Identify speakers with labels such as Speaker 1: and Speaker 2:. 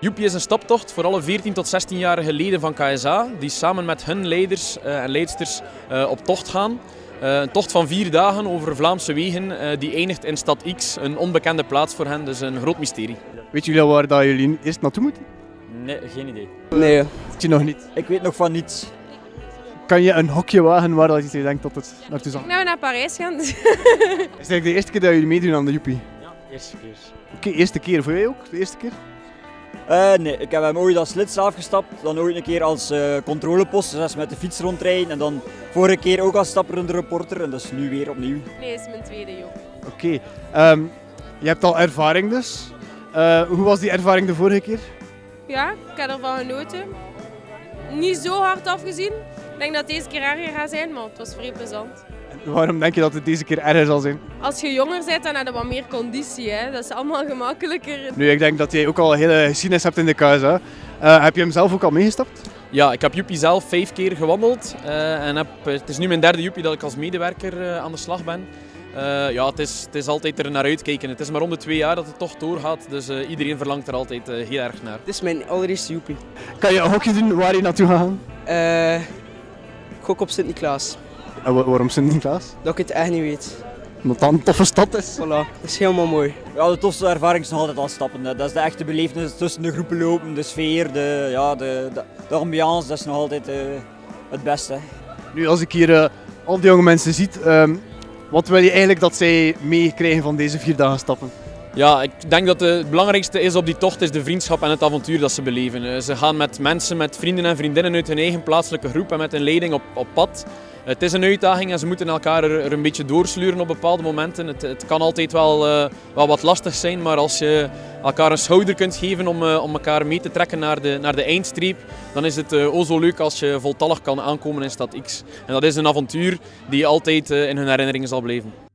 Speaker 1: Joepie is een staptocht voor alle 14 tot 16-jarige leden van KSA die samen met hun leiders uh, en leidsters uh, op tocht gaan. Uh, een tocht van vier dagen over Vlaamse wegen die eindigt in stad X, een onbekende plaats voor hen, dus een groot mysterie.
Speaker 2: Weet jullie al waar dat jullie eerst naartoe moeten?
Speaker 3: Nee, geen idee.
Speaker 4: Nee.
Speaker 2: Weet je nog niet?
Speaker 3: Ik weet nog van niets.
Speaker 2: Kan je een hokje wagen waar dat je denkt dat het naartoe zal?
Speaker 5: Nou, we naar Parijs gaan.
Speaker 2: Is het eigenlijk de eerste keer dat jullie meedoen aan de Joepie?
Speaker 3: Ja, eerste keer.
Speaker 2: Oké, okay, eerste keer. Voor jij ook? De eerste keer?
Speaker 3: Uh, nee, ik heb hem ooit als lid afgestapt, dan ooit een keer als uh, controlepost, dus met de fiets rondrijden en dan vorige keer ook als stapperende reporter en dus nu weer opnieuw.
Speaker 5: Nee, is mijn tweede joh.
Speaker 2: Oké, okay. um, je hebt al ervaring dus. Uh, hoe was die ervaring de vorige keer?
Speaker 5: Ja, ik heb ervan genoten. Niet zo hard afgezien. Ik denk dat het deze keer erger gaat zijn, maar het was vrij plezant.
Speaker 2: En waarom denk je dat het deze keer erger zal zijn?
Speaker 5: Als je jonger bent, dan heb je wat meer conditie. Hè? Dat is allemaal gemakkelijker.
Speaker 2: Nu, ik denk dat jij ook al een hele geschiedenis hebt in de KSA. Uh, heb je hem zelf ook al meegestapt?
Speaker 1: Ja, ik heb Joepie zelf vijf keer gewandeld. Uh, en heb, het is nu mijn derde Joepie dat ik als medewerker uh, aan de slag ben. Uh, ja, het is, het is altijd er naar uitkijken. Het is maar om de twee jaar dat het toch doorgaat, dus uh, iedereen verlangt er altijd uh, heel erg naar.
Speaker 4: Dit is mijn allereerste joepie.
Speaker 2: Kan je een hokje doen waar je naartoe gaat?
Speaker 4: Gok op Sint-Niklaas.
Speaker 2: En wa waarom Sint-Niklaas?
Speaker 4: Dat ik het echt niet weet.
Speaker 2: Omdat dat een toffe stad is.
Speaker 4: Voilà, dat is helemaal mooi.
Speaker 3: Ja, de tofste ervaring is nog altijd al stappen. Dat is de echte belevenis tussen de groepen lopen, de sfeer, de, ja, de, de, de ambiance, dat is nog altijd het beste.
Speaker 2: Nu, als ik hier al die jonge mensen zie, um, wat wil je eigenlijk dat zij meekrijgen van deze vier dagen stappen?
Speaker 1: Ja, ik denk dat het belangrijkste is op die tocht is de vriendschap en het avontuur dat ze beleven. Ze gaan met mensen, met vrienden en vriendinnen uit hun eigen plaatselijke groep en met een leiding op, op pad. Het is een uitdaging en ze moeten elkaar er, een beetje doorsluren op bepaalde momenten. Het, het kan altijd wel, uh, wel wat lastig zijn, maar als je elkaar een schouder kunt geven om, uh, om elkaar mee te trekken naar de, naar de eindstreep, dan is het uh, o zo leuk als je voltallig kan aankomen in stad X. En dat is een avontuur die altijd in hun herinneringen zal blijven.